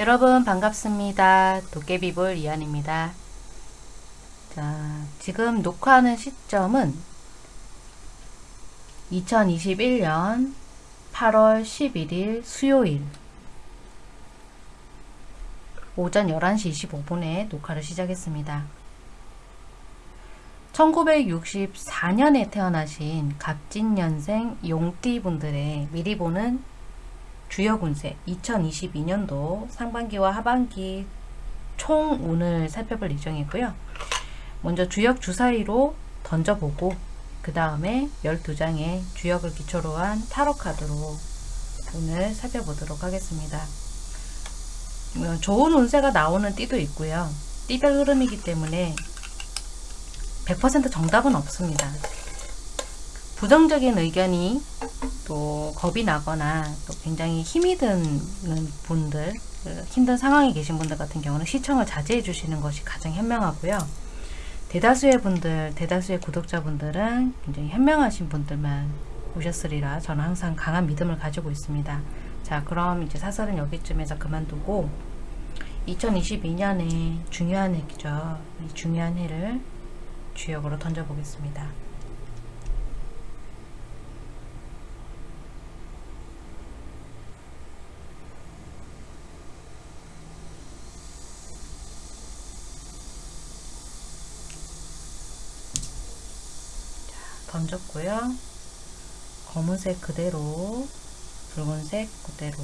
여러분 반갑습니다. 도깨비볼 이한입니다. 자, 지금 녹화하는 시점은 2021년 8월 11일 수요일 오전 11시 25분에 녹화를 시작했습니다. 1964년에 태어나신 갑진년생 용띠분들의 미리 보는 주역 운세 2022년도 상반기와 하반기 총 운을 살펴볼 예정이고요. 먼저 주역 주사위로 던져보고 그 다음에 12장의 주역을 기초로 한 타로 카드로 운을 살펴보도록 하겠습니다. 어, 좋은 운세가 나오는 띠도 있고요. 띠별 흐름이기 때문에 100% 정답은 없습니다. 부정적인 의견이 또 겁이 나거나 또 굉장히 힘이 드는 분들 그 힘든 상황에 계신 분들 같은 경우는 시청을 자제해 주시는 것이 가장 현명하고요. 대다수의 분들, 대다수의 구독자분들은 굉장히 현명하신 분들만 오셨으리라 저는 항상 강한 믿음을 가지고 있습니다. 자 그럼 이제 사설은 여기쯤에서 그만두고 2022년에 중요한 해죠. 이 중요한 해를 주역으로 던져보겠습니다. 던졌고요. 검은색 그대로 붉은색 그대로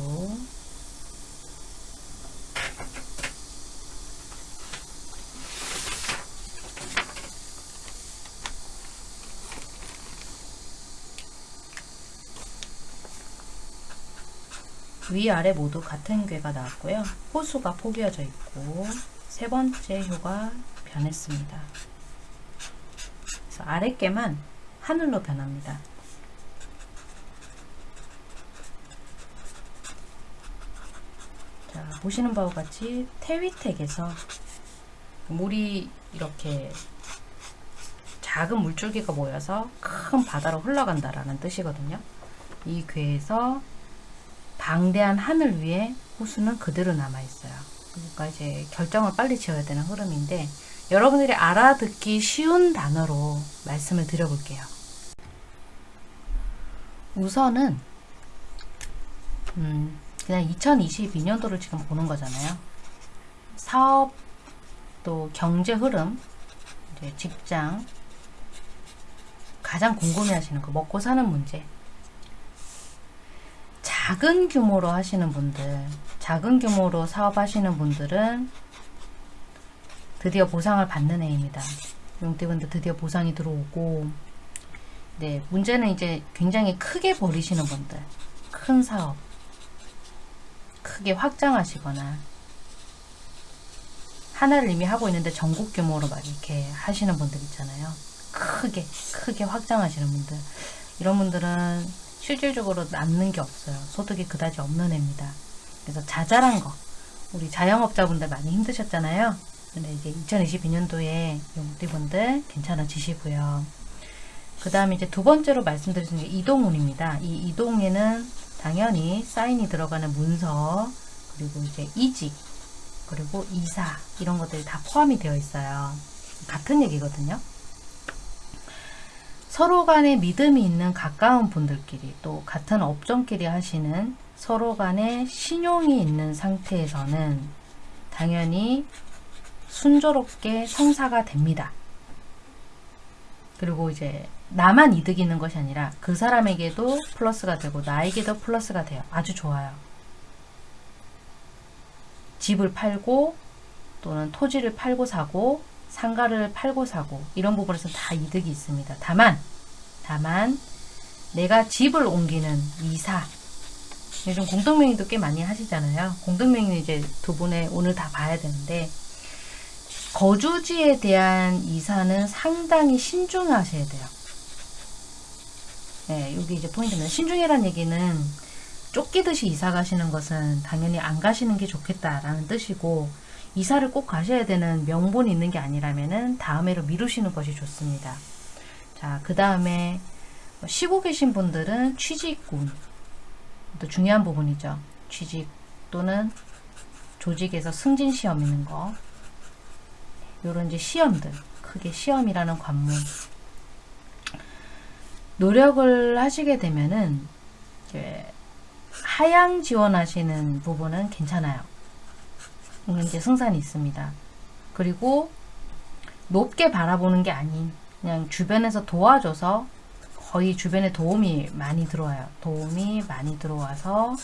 위아래 모두 같은 괴가 나왔고요. 호수가 포개어져 있고 세 번째 효가 변했습니다. 그래서 아랫개만 하늘로 변합니다. 자, 보시는 바와 같이 태위택에서 물이 이렇게 작은 물줄기가 모여서 큰 바다로 흘러간다라는 뜻이거든요. 이 괴에서 방대한 하늘 위에 호수는 그대로 남아있어요. 그러니까 이제 결정을 빨리 지어야 되는 흐름인데 여러분들이 알아듣기 쉬운 단어로 말씀을 드려볼게요. 우선은 음, 그냥 2022년도를 지금 보는 거잖아요. 사업 또 경제 흐름, 직장 가장 궁금해 하시는 거 먹고 사는 문제 작은 규모로 하시는 분들 작은 규모로 사업하시는 분들은 드디어 보상을 받는 해입니다. 용띠분들 드디어 보상이 들어오고 네 문제는 이제 굉장히 크게 버리시는 분들 큰 사업 크게 확장하시거나 하나를 이미 하고 있는데 전국 규모로 막 이렇게 하시는 분들 있잖아요. 크게 크게 확장하시는 분들 이런 분들은 실질적으로 남는 게 없어요. 소득이 그다지 없는 애입니다. 그래서 자잘한 거 우리 자영업자분들 많이 힘드셨잖아요. 근데 이제 2022년도에 용띠분들 괜찮아지시고요. 그 다음에 이제 두 번째로 말씀드리는 게 이동운입니다. 이 이동에는 당연히 사인이 들어가는 문서 그리고 이제 이직 그리고 이사 이런 것들이 다 포함이 되어 있어요. 같은 얘기거든요. 서로 간에 믿음이 있는 가까운 분들끼리 또 같은 업종끼리 하시는 서로 간에 신용이 있는 상태에서는 당연히 순조롭게 성사가 됩니다. 그리고 이제 나만 이득이 있는 것이 아니라 그 사람에게도 플러스가 되고 나에게도 플러스가 돼요. 아주 좋아요. 집을 팔고 또는 토지를 팔고 사고 상가를 팔고 사고 이런 부분에서 다 이득이 있습니다. 다만 다만 내가 집을 옮기는 이사 요즘 공동명의도 꽤 많이 하시잖아요. 공동명의는 이제 두 분의 오늘 다 봐야 되는데 거주지에 대한 이사는 상당히 신중하셔야 돼요. 네, 여기 이제 포인트입니다. 신중이란 얘기는 쫓기듯이 이사 가시는 것은 당연히 안 가시는 게 좋겠다라는 뜻이고 이사를 꼭 가셔야 되는 명분이 있는 게 아니라면은 다음해로 미루시는 것이 좋습니다. 자, 그 다음에 쉬고 계신 분들은 취직운 또 중요한 부분이죠. 취직 또는 조직에서 승진 시험 있는 거 요런 이제 시험들 크게 시험이라는 관문 노력을 하시게 되면은 하향 지원하시는 부분은 괜찮아요. 이제 승산이 있습니다. 그리고 높게 바라보는 게 아닌 그냥 주변에서 도와줘서 거의 주변에 도움이 많이 들어와요. 도움이 많이 들어와서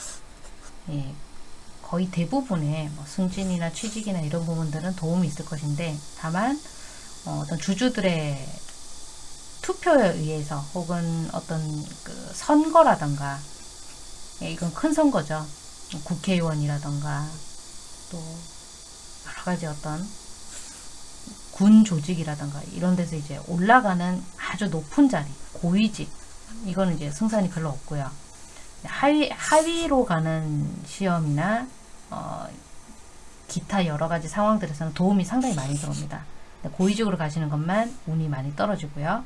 예, 거의 대부분의 뭐 승진이나 취직이나 이런 부분들은 도움이 있을 것인데 다만 어, 떤 주주들의 투표에 의해서 혹은 어떤 그 선거라던가 예, 이건 큰 선거죠. 국회의원이라던가 또 여러 가지 어떤 군 조직이라던가 이런 데서 이제 올라가는 아주 높은 자리, 고위직 이거는 이제 승산이 별로 없고요. 하위, 하위로 가는 시험이나 어, 기타 여러 가지 상황들에서는 도움이 상당히 많이 들어옵니다. 고위직으로 가시는 것만 운이 많이 떨어지고요.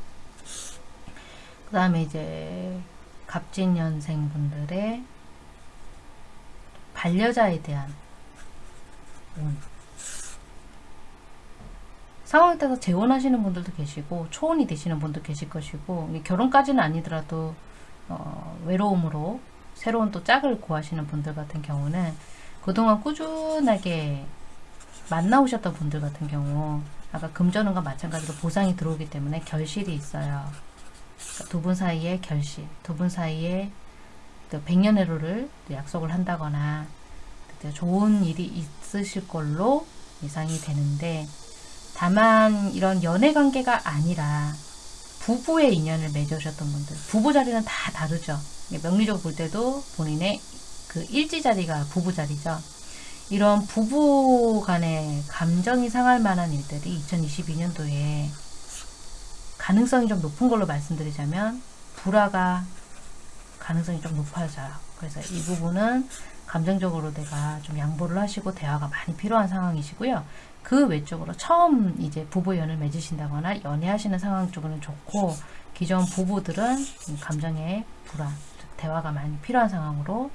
그 다음에 이제 갑진년생 분들의 반려자에 대한 운. 상황에 따라서 재혼하시는 분들도 계시고 초혼이 되시는 분도 계실 것이고 결혼까지는 아니더라도 어, 외로움으로 새로운 또 짝을 구하시는 분들 같은 경우는 그동안 꾸준하게 만나오셨던 분들 같은 경우 아까 금전운과 마찬가지로 보상이 들어오기 때문에 결실이 있어요. 두 분 사이에 결실, 두 분 사이에 백년해로를 약속을 한다거나 좋은 일이 있으실 걸로 예상이 되는데 다만 이런 연애 관계가 아니라 부부의 인연을 맺으셨던 분들 부부 자리는 다 다르죠. 명리적으로 볼 때도 본인의 그 일지 자리가 부부 자리죠. 이런 부부 간의 감정이 상할 만한 일들이 2022년도에 가능성이 좀 높은 걸로 말씀드리자면 불화가 가능성이 좀 높아져요. 그래서 이 부분은 감정적으로 내가 좀 양보를 하시고 대화가 많이 필요한 상황이시고요. 그 외적으로 처음 이제 부부 연을 맺으신다거나 연애하시는 상황 쪽은 좋고 기존 부부들은 감정의 불안, 대화가 많이 필요한 상황으로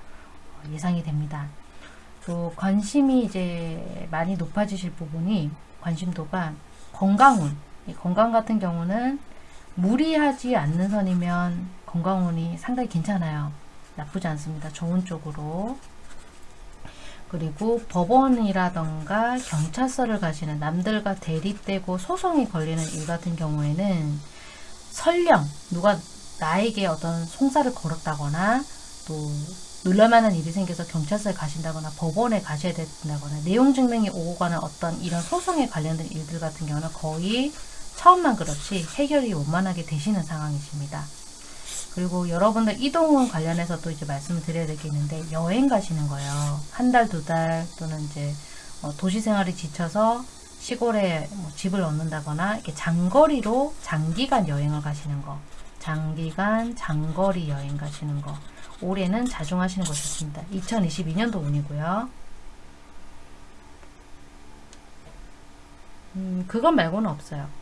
예상이 됩니다. 또 관심이 이제 많이 높아지실 부분이 관심도가 건강운 건강 같은 경우는 무리하지 않는 선이면 건강운이 상당히 괜찮아요. 나쁘지 않습니다. 좋은 쪽으로 그리고 법원이라던가 경찰서를 가시는 남들과 대립되고 소송이 걸리는 일 같은 경우에는 설령 누가 나에게 어떤 송사를 걸었다거나 또 놀랄만한 일이 생겨서 경찰서에 가신다거나 법원에 가셔야 된다거나 내용 증명이 오고 가는 어떤 이런 소송에 관련된 일들 같은 경우는 거의 처음만 그렇지 해결이 원만하게 되시는 상황이십니다. 그리고 여러분들 이동운 관련해서 또 이제 말씀을 드려야 되겠는데 여행 가시는 거예요. 한 달, 두 달 또는 이제 어, 도시 생활이 지쳐서 시골에 뭐 집을 얻는다거나 이렇게 장거리로 장기간 여행을 가시는 거 장기간 장거리 여행 가시는 거 올해는 자중하시는 것이 좋습니다. 2022년도 운이고요. 음, 그것 말고는 없어요.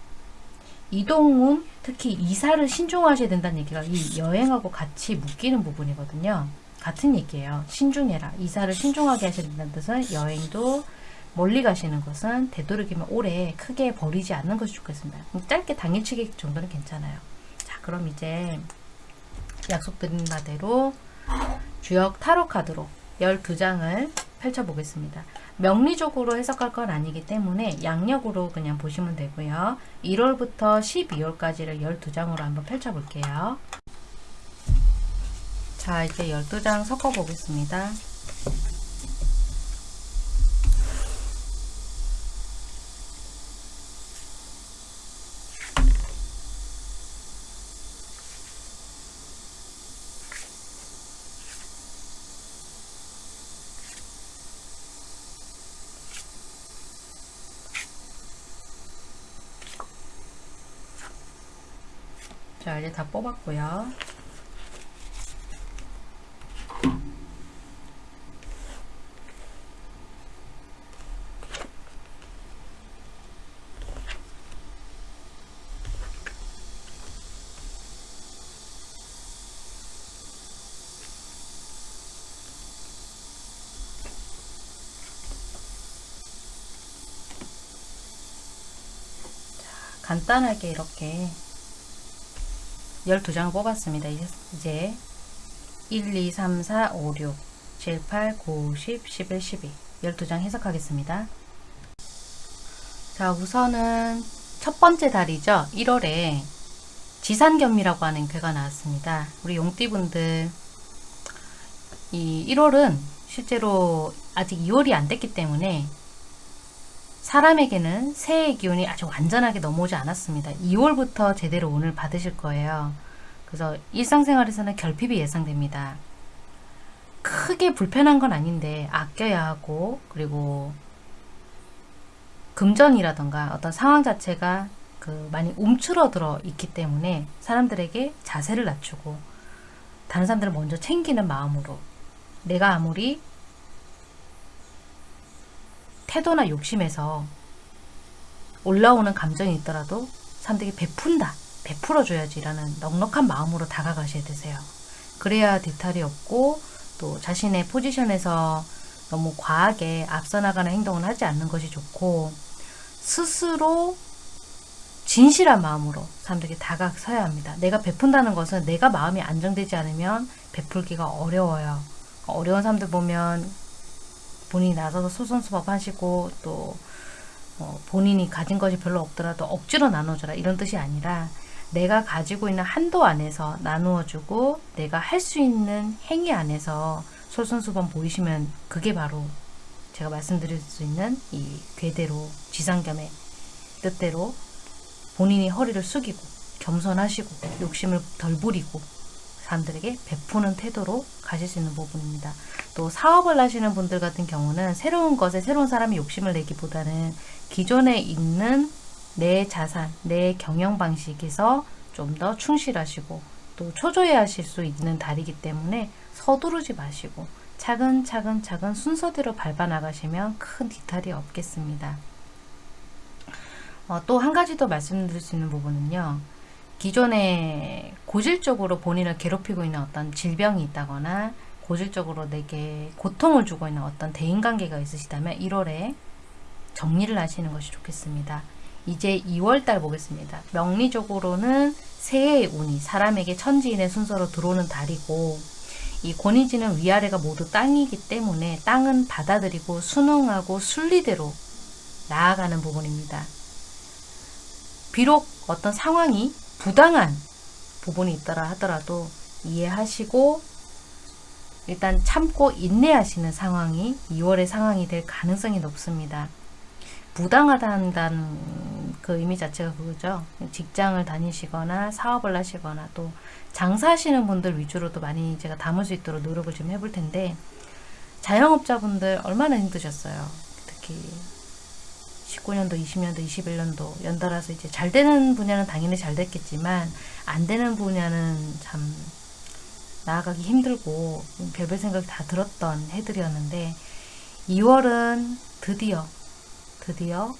이동운, 특히 이사를 신중하셔야 된다는 얘기가 이 여행하고 같이 묶이는 부분이거든요. 같은 얘기예요. 신중해라. 이사를 신중하게 하셔야 된다는 뜻은 여행도 멀리 가시는 것은 되도록이면 올해 크게 버리지 않는 것이 좋겠습니다. 짧게 당일치기 정도는 괜찮아요. 자, 그럼 이제 약속드린 바대로 주역 타로 카드로 12장을 펼쳐보겠습니다. 명리적으로 해석할 건 아니기 때문에 양력으로 그냥 보시면 되고요. 1월부터 12월까지를 12장으로 한번 펼쳐볼게요. 자, 이제 12장 섞어보겠습니다. 자 이제 다 뽑았고요. 간단하게 이렇게 12장을 뽑았습니다. 이제 1, 2, 3, 4, 5, 6, 7, 8, 9, 10, 11, 12 12장 해석하겠습니다. 자 우선은 첫 번째 달이죠. 1월에 지산겸이라고 하는 괴가 나왔습니다. 우리 용띠분들 이 1월은 실제로 아직 2월이 안 됐기 때문에 사람에게는 새해의 기운이 아주 완전하게 넘어오지 않았습니다. 2월부터 제대로 운을 받으실 거예요. 그래서 일상생활에서는 결핍이 예상됩니다. 크게 불편한 건 아닌데 아껴야 하고 그리고 금전이라던가 어떤 상황 자체가 그 많이 움츠러들어 있기 때문에 사람들에게 자세를 낮추고 다른 사람들을 먼저 챙기는 마음으로 내가 아무리 태도나 욕심에서 올라오는 감정이 있더라도 사람들에게 베푼다 베풀어줘야지 라는 넉넉한 마음으로 다가가셔야 되세요 그래야 뒤탈이 없고 또 자신의 포지션에서 너무 과하게 앞서 나가는 행동을 하지 않는 것이 좋고 스스로 진실한 마음으로 사람들에게 다가서야 합니다. 내가 베푼다는 것은 내가 마음이 안정되지 않으면 베풀기가 어려워요. 어려운 사람들 보면 본인이 나서서 소선수법 하시고 또 어, 본인이 가진 것이 별로 없더라도 억지로 나눠줘라 이런 뜻이 아니라 내가 가지고 있는 한도 안에서 나누어주고 내가 할 수 있는 행위 안에서 솔선수범 보이시면 그게 바로 제가 말씀드릴 수 있는 이 괴대로 지상겸의 뜻대로 본인이 허리를 숙이고 겸손하시고 욕심을 덜 부리고 사람들에게 베푸는 태도로 가실 수 있는 부분입니다. 또 사업을 하시는 분들 같은 경우는 새로운 것에 새로운 사람이 욕심을 내기보다는 기존에 있는 내 자산, 내 경영 방식에서 좀 더 충실하시고 또 초조해하실 수 있는 달이기 때문에 서두르지 마시고 차근차근 차근 순서대로 밟아 나가시면 큰 뒤탈이 없겠습니다. 어, 또 한 가지 더 말씀드릴 수 있는 부분은요. 기존에 고질적으로 본인을 괴롭히고 있는 어떤 질병이 있다거나 고질적으로 내게 고통을 주고 있는 어떤 대인관계가 있으시다면 1월에 정리를 하시는 것이 좋겠습니다. 이제 2월달 보겠습니다. 명리적으로는 새해의 운이 사람에게 천지인의 순서로 들어오는 달이고 이 권위지는 위아래가 모두 땅이기 때문에 땅은 받아들이고 순응하고 순리대로 나아가는 부분입니다. 비록 어떤 상황이 부당한 부분이 있더라 하더라도 이해하시고 일단 참고 인내하시는 상황이 2월의 상황이 될 가능성이 높습니다. 부당하다는 그 의미 자체가 그거죠. 직장을 다니시거나 사업을 하시거나 또 장사하시는 분들 위주로도 많이 제가 담을 수 있도록 노력을 좀 해볼 텐데 자영업자분들 얼마나 힘드셨어요. 특히 19년도, 20년도, 21년도 연달아서 이제 잘 되는 분야는 당연히 잘 됐겠지만 안 되는 분야는 참 나아가기 힘들고 별별 생각이 다 들었던 해들이었는데 2월은 드디어 드디어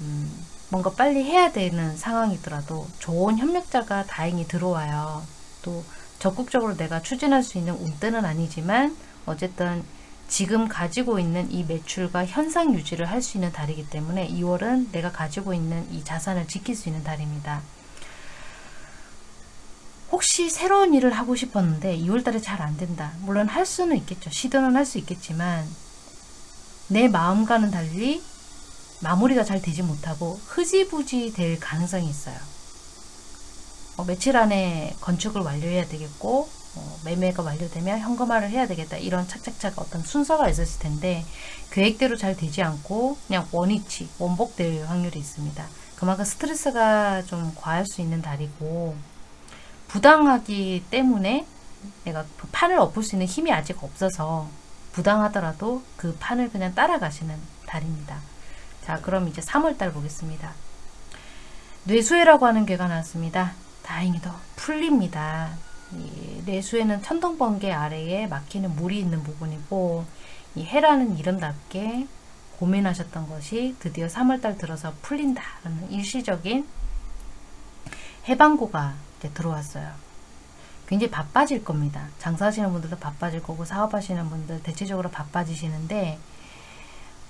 음, 뭔가 빨리 해야 되는 상황이더라도 좋은 협력자가 다행히 들어와요. 또 적극적으로 내가 추진할 수 있는 운때는 아니지만 어쨌든 지금 가지고 있는 이 매출과 현상 유지를 할 수 있는 달이기 때문에 2월은 내가 가지고 있는 이 자산을 지킬 수 있는 달입니다. 혹시 새로운 일을 하고 싶었는데 2월달에 잘 안된다. 물론 할 수는 있겠죠. 시도는 할 수 있겠지만 내 마음과는 달리 마무리가 잘 되지 못하고 흐지부지 될 가능성이 있어요. 어, 며칠 안에 건축을 완료해야 되겠고 어, 매매가 완료되면 현금화를 해야 되겠다 이런 착착착 어떤 순서가 있었을 텐데 계획대로 잘 되지 않고 그냥 원위치 원복될 확률이 있습니다. 그만큼 스트레스가 좀 과할 수 있는 달이고 부당하기 때문에 내가 그 판을 엎을 수 있는 힘이 아직 없어서 부당하더라도 그 판을 그냥 따라가시는 달입니다. 자 그럼 이제 3월달 보겠습니다. 뇌수해라고 하는 괴가 나왔습니다. 다행히도 풀립니다. 이 뇌수에는 천둥번개 아래에 막히는 물이 있는 부분이고 이 해라는 이름답게 고민하셨던 것이 드디어 3월달 들어서 풀린다라는 일시적인 해방고가 들어왔어요. 굉장히 바빠질 겁니다. 장사하시는 분들도 바빠질 거고 사업하시는 분들 대체적으로 바빠지시는데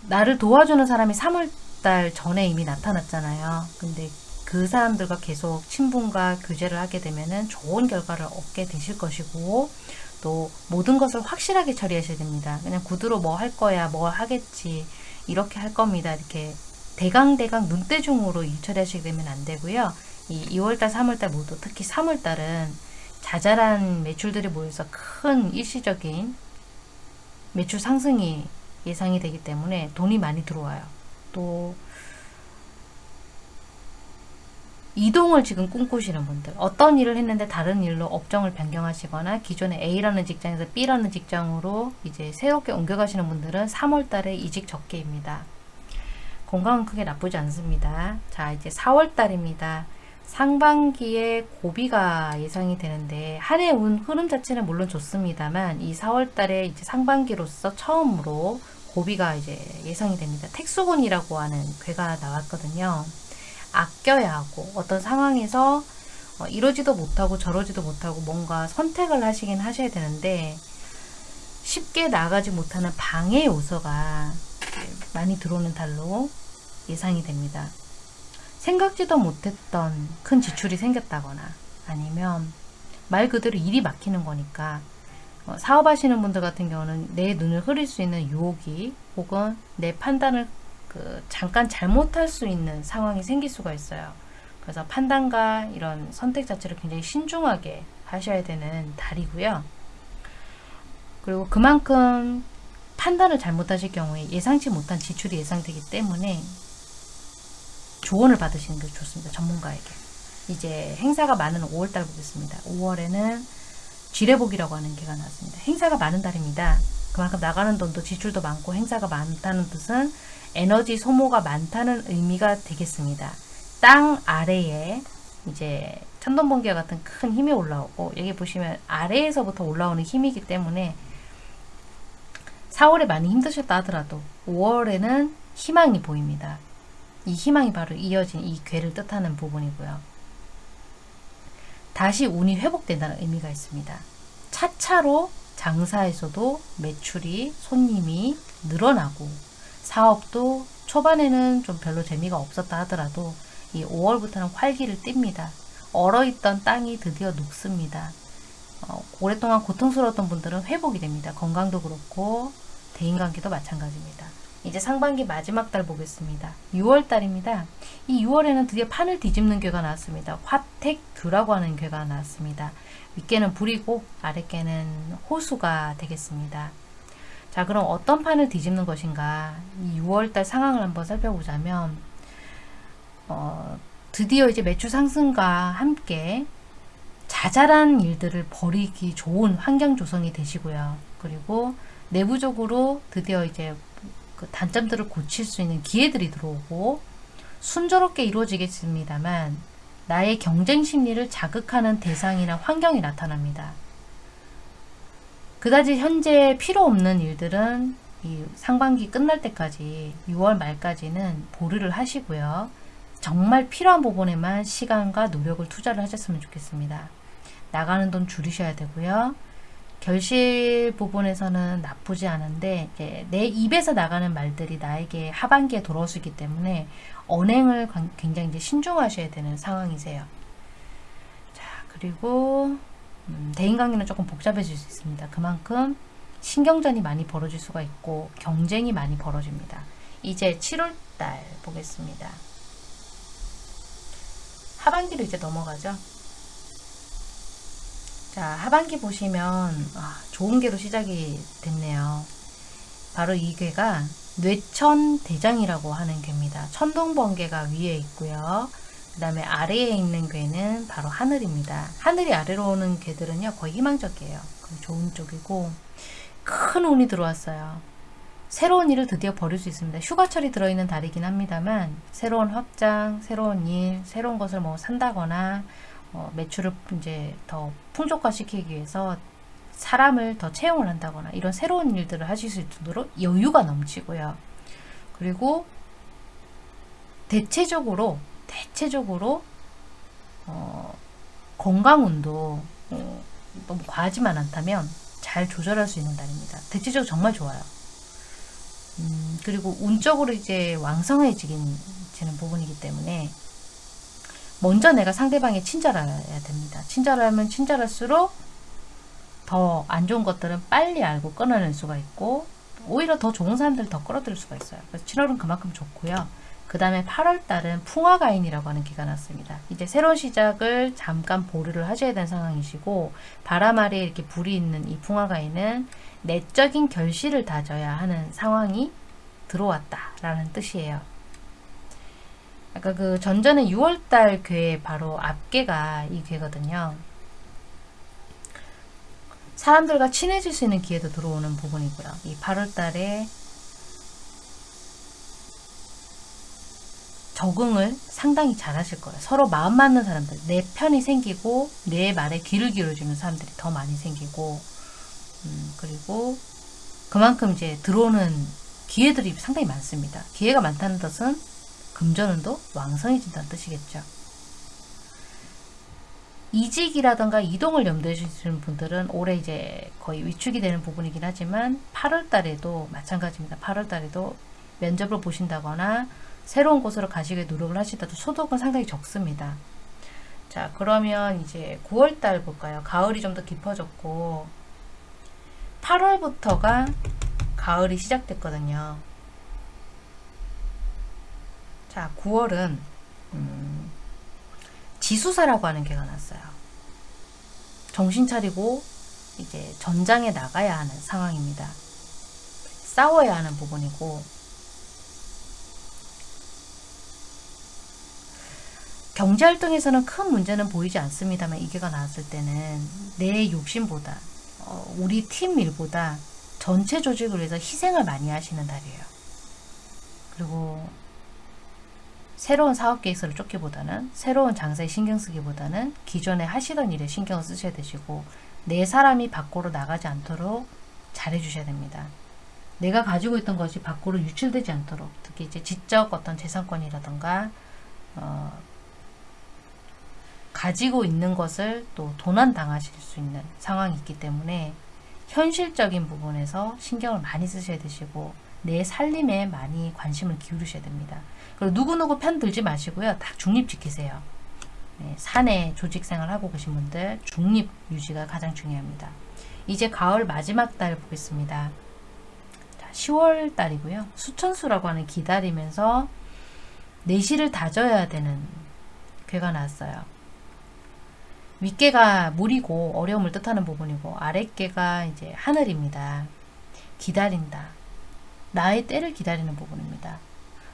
나를 도와주는 사람이 3월달 전에 이미 나타났잖아요. 근데 그 사람들과 계속 친분과 교제를 하게 되면은 좋은 결과를 얻게 되실 것이고 또 모든 것을 확실하게 처리하셔야 됩니다. 그냥 구두로 뭐 할 거야, 뭐 하겠지 이렇게 할 겁니다. 이렇게 대강대강 눈대중으로 일 처리하시게 되면 안 되고요. 이 2월달, 3월달 모두 특히 3월달은 자잘한 매출들이 모여서 큰 일시적인 매출 상승이 예상이 되기 때문에 돈이 많이 들어와요. 또 이동을 지금 꿈꾸시는 분들 어떤 일을 했는데 다른 일로 업종을 변경하시거나 기존에 A라는 직장에서 B라는 직장으로 이제 새롭게 옮겨가시는 분들은 3월달에 이직 적게입니다. 건강은 크게 나쁘지 않습니다. 자 이제 4월달입니다. 상반기에 고비가 예상이 되는데 한 해 운 흐름 자체는 물론 좋습니다만 이 4월달에 이제 상반기로서 처음으로 고비가 이제 예상이 됩니다. 택수군이라고 하는 괴가 나왔거든요. 아껴야 하고 어떤 상황에서 어, 이러지도 못하고 저러지도 못하고 뭔가 선택을 하시긴 하셔야 되는데 쉽게 나가지 못하는 방해 요소가 많이 들어오는 달로 예상이 됩니다. 생각지도 못했던 큰 지출이 생겼다거나 아니면 말 그대로 일이 막히는 거니까 어, 사업하시는 분들 같은 경우는 내 눈을 흐릴 수 있는 유혹이 혹은 내 판단을 그 잠깐 잘못할 수 있는 상황이 생길 수가 있어요. 그래서 판단과 이런 선택 자체를 굉장히 신중하게 하셔야 되는 달이고요. 그리고 그만큼 판단을 잘못하실 경우에 예상치 못한 지출이 예상되기 때문에 조언을 받으시는 게 좋습니다. 전문가에게. 이제 행사가 많은 5월달 보겠습니다. 5월에는 지뢰복이라고 하는 게가 나왔습니다. 행사가 많은 달입니다. 그만큼 나가는 돈도 지출도 많고 행사가 많다는 뜻은 에너지 소모가 많다는 의미가 되겠습니다. 땅 아래에 이제 천둥번개 같은 큰 힘이 올라오고 여기 보시면 아래에서부터 올라오는 힘이기 때문에 4월에 많이 힘드셨다 하더라도 5월에는 희망이 보입니다. 이 희망이 바로 이어진 이 괴를 뜻하는 부분이고요. 다시 운이 회복된다는 의미가 있습니다. 차차로 장사에서도 매출이 손님이 늘어나고 사업도 초반에는 좀 별로 재미가 없었다 하더라도 이 5월부터는 활기를 띱니다. 얼어있던 땅이 드디어 녹습니다. 어, 오랫동안 고통스러웠던 분들은 회복이 됩니다. 건강도 그렇고 대인관계도 마찬가지입니다. 이제 상반기 마지막 달 보겠습니다. 6월 달입니다. 이 6월에는 드디어 판을 뒤집는 괴가 나왔습니다. 화택규라고 하는 괴가 나왔습니다. 윗개는 불이고 아랫개는 호수가 되겠습니다. 자 그럼 어떤 판을 뒤집는 것인가 이 6월달 상황을 한번 살펴보자면 어, 드디어 이제 매출 상승과 함께 자잘한 일들을 벌이기 좋은 환경 조성이 되시고요. 그리고 내부적으로 드디어 이제 그 단점들을 고칠 수 있는 기회들이 들어오고 순조롭게 이루어지겠습니다만 나의 경쟁 심리를 자극하는 대상이나 환경이 나타납니다. 그다지 현재 필요 없는 일들은 이 상반기 끝날 때까지 6월 말까지는 보류를 하시고요. 정말 필요한 부분에만 시간과 노력을 투자를 하셨으면 좋겠습니다. 나가는 돈 줄이셔야 되고요. 결실 부분에서는 나쁘지 않은데 내 입에서 나가는 말들이 나에게 하반기에 있기 때문에 언행을 굉장히 신중하셔야 되는 상황이세요. 자 그리고 음, 대인관계는 조금 복잡해질 수 있습니다. 그만큼 신경전이 많이 벌어질 수가 있고 경쟁이 많이 벌어집니다. 이제 7월달 보겠습니다. 하반기로 이제 넘어가죠. 자 하반기 보시면 아, 좋은 개로 시작이 됐네요. 바로 이 괴가 뇌천대장이라고 하는 괴입니다. 천둥번개가 위에 있고요. 그 다음에 아래에 있는 괴는 바로 하늘입니다. 하늘이 아래로 오는 괴들은요 거의 희망적이에요. 좋은 쪽이고 큰 운이 들어왔어요. 새로운 일을 드디어 벌일 수 있습니다. 휴가철이 들어있는 달이긴 합니다만 새로운 확장, 새로운 일, 새로운 것을 뭐 산다거나 어, 매출을 이제 더 풍족화시키기 위해서 사람을 더 채용을 한다거나 이런 새로운 일들을 하실 수 있도록 여유가 넘치고요. 그리고 대체적으로 대체적으로 어, 건강운도 어, 너무 과하지만 않다면 잘 조절할 수 있는 달입니다. 대체적으로 정말 좋아요. 음, 그리고 운적으로 이제 왕성해지는 부분이기 때문에 먼저 내가 상대방이 친절해야 됩니다. 친절하면 친절할수록 더 안 좋은 것들은 빨리 알고 끊어낼 수가 있고 오히려 더 좋은 사람들을 더 끌어들일 수가 있어요. 그래서 7월은 그만큼 좋고요. 그 다음에 8월 달은 풍화가인이라고 하는 기가 났습니다. 이제 새로운 시작을 잠깐 보류를 하셔야 되는 상황이시고 바람 아래에 이렇게 불이 있는 이 풍화가인은 내적인 결실을 다져야 하는 상황이 들어왔다라는 뜻이에요. 아까 그 전전에 6월달 괴 바로 앞괴가 이 괴거든요. 사람들과 친해질 수 있는 기회도 들어오는 부분이고요. 이 8월달에 적응을 상당히 잘 하실 거예요. 서로 마음 맞는 사람들, 내 편이 생기고 내 말에 귀를 기울여주는 사람들이 더 많이 생기고 음, 그리고 그만큼 이제 들어오는 기회들이 상당히 많습니다. 기회가 많다는 뜻은 금전운도 왕성해진다는 뜻이겠죠. 이직이라던가 이동을 염두에 주시는 분들은 올해 이제 거의 위축이 되는 부분이긴 하지만 8월 달에도 마찬가지입니다. 8월 달에도 면접을 보신다거나 새로운 곳으로 가시기 노력을 하시더라도 소득은 상당히 적습니다. 자 그러면 이제 9월달 볼까요? 가을이 좀 더 깊어졌고 8월부터가 가을이 시작됐거든요. 자 9월은 음, 지수사라고 하는 개가 났어요. 정신 차리고 이제 전장에 나가야 하는 상황입니다. 싸워야 하는 부분이고 경제활동에서는 큰 문제는 보이지 않습니다만 이게가 나왔을 때는 내 욕심보다 어, 우리 팀 일보다 전체 조직을 위해서 희생을 많이 하시는 달이에요. 그리고 새로운 사업 계획서를 쫓기보다는 새로운 장사에 신경 쓰기보다는 기존에 하시던 일에 신경을 쓰셔야 되시고 내 사람이 밖으로 나가지 않도록 잘해 주셔야 됩니다. 내가 가지고 있던 것이 밖으로 유출되지 않도록 특히 이제 지적 어떤 재산권이라던가 어, 가지고 있는 것을 또 도난 당하실 수 있는 상황이 있기 때문에 현실적인 부분에서 신경을 많이 쓰셔야 되시고 내 살림에 많이 관심을 기울이셔야 됩니다. 그리고 누구누구 편 들지 마시고요. 딱 중립 지키세요. 네, 사내 조직생활 하고 계신 분들 중립 유지가 가장 중요합니다. 이제 가을 마지막 달 보겠습니다. 자, 10월 달이고요. 수천수라고 하는 기다리면서 내실을 다져야 되는 괴가 나왔어요. 윗개가 물이고 어려움을 뜻하는 부분이고 아랫개가 이제 하늘입니다. 기다린다. 나의 때를 기다리는 부분입니다.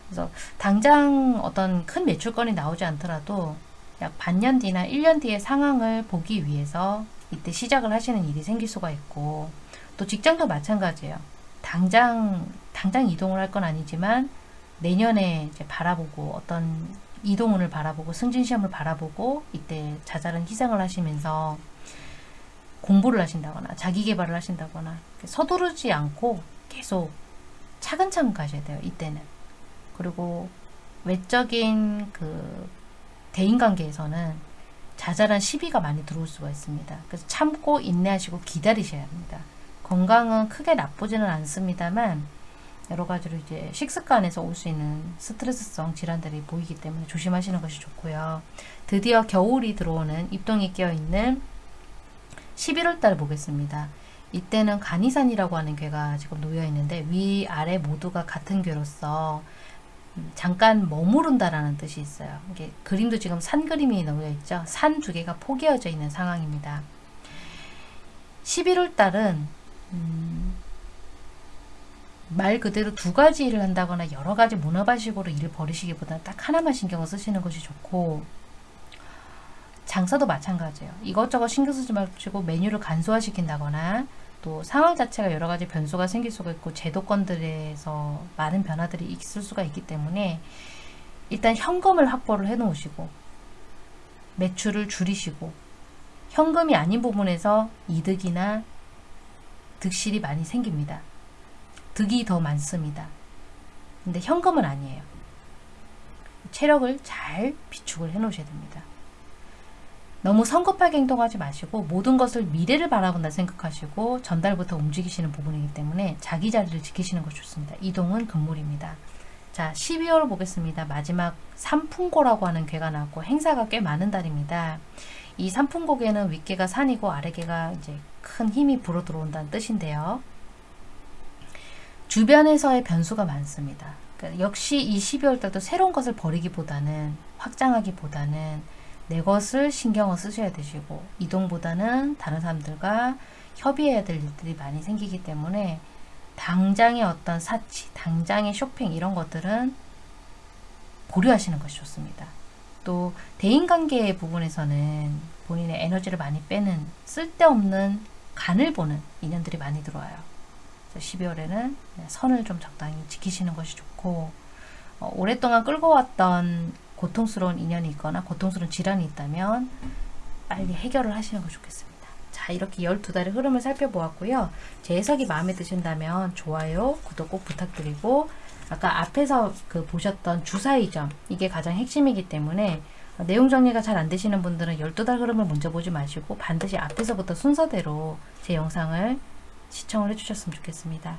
그래서 당장 어떤 큰 매출건이 나오지 않더라도 약 반년 뒤나 1년 뒤의 상황을 보기 위해서 이때 시작을 하시는 일이 생길 수가 있고 또 직장도 마찬가지예요. 당장 당장 이동을 할 건 아니지만 내년에 이제 바라보고 어떤 이동운을 바라보고 승진시험을 바라보고 이때 자잘한 희생을 하시면서 공부를 하신다거나 자기개발을 하신다거나 서두르지 않고 계속 차근차근 가셔야 돼요. 이때는. 그리고 외적인 그 대인관계에서는 자잘한 시비가 많이 들어올 수가 있습니다. 그래서 참고 인내하시고 기다리셔야 합니다. 건강은 크게 나쁘지는 않습니다만 여러 가지로 이제 식습관에서 올 수 있는 스트레스성 질환들이 보이기 때문에 조심하시는 것이 좋고요. 드디어 겨울이 들어오는 입동이 끼어있는 11월 달 보겠습니다. 이때는 간이산이라고 하는 괴가 지금 놓여 있는데 위, 아래 모두가 같은 괴로서 잠깐 머무른다라는 뜻이 있어요. 이게 그림도 지금 산 그림이 놓여 있죠. 산 두 개가 포개어져 있는 상황입니다. 11월 달은 음, 말 그대로 두 가지 일을 한다거나 여러 가지 문어발식으로 일을 벌이시기보다는 딱 하나만 신경을 쓰시는 것이 좋고 장사도 마찬가지예요. 이것저것 신경 쓰지 마시고 메뉴를 간소화시킨다거나 또 상황 자체가 여러 가지 변수가 생길 수가 있고 제도권들에서 많은 변화들이 있을 수가 있기 때문에 일단 현금을 확보를 해 놓으시고 매출을 줄이시고 현금이 아닌 부분에서 이득이나 득실이 많이 생깁니다. 득이 더 많습니다. 근데 현금은 아니에요. 체력을 잘 비축을 해 놓으셔야 됩니다. 너무 성급하게 행동하지 마시고 모든 것을 미래를 바라본다 생각하시고 전달부터 움직이시는 부분이기 때문에 자기 자리를 지키시는 것이 좋습니다. 이동은 금물입니다. 자, 12월 보겠습니다. 마지막 삼풍고라고 하는 괴가 나왔고 행사가 꽤 많은 달입니다. 이 삼풍곡에는 윗개가 산이고 아래개가 이제 큰 힘이 불어 들어온다는 뜻인데요. 주변에서의 변수가 많습니다. 그러니까 역시 이 12월 달도 새로운 것을 버리기보다는 확장하기보다는 내 것을 신경을 쓰셔야 되시고 이동보다는 다른 사람들과 협의해야 될 일들이 많이 생기기 때문에 당장의 어떤 사치, 당장의 쇼핑 이런 것들은 보류하시는 것이 좋습니다. 또 대인관계 부분에서는 본인의 에너지를 많이 빼는 쓸데없는 간을 보는 인연들이 많이 들어와요. 12월에는 선을 좀 적당히 지키시는 것이 좋고 어, 오랫동안 끌고 왔던 고통스러운 인연이 있거나 고통스러운 질환이 있다면 빨리 해결을 하시는 것이 좋겠습니다. 자 이렇게 12달의 흐름을 살펴보았고요. 제 해석이 마음에 드신다면 좋아요, 구독 꼭 부탁드리고 아까 앞에서 그 보셨던 주사위 점 이게 가장 핵심이기 때문에 내용 정리가 잘 안 되시는 분들은 12달 흐름을 먼저 보지 마시고 반드시 앞에서부터 순서대로 제 영상을 시청을 해주셨으면 좋겠습니다.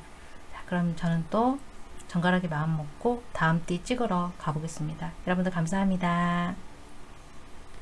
자, 그럼 저는 또 정갈하게 마음 먹고 다음 띠 찍으러 가보겠습니다. 여러분들 감사합니다.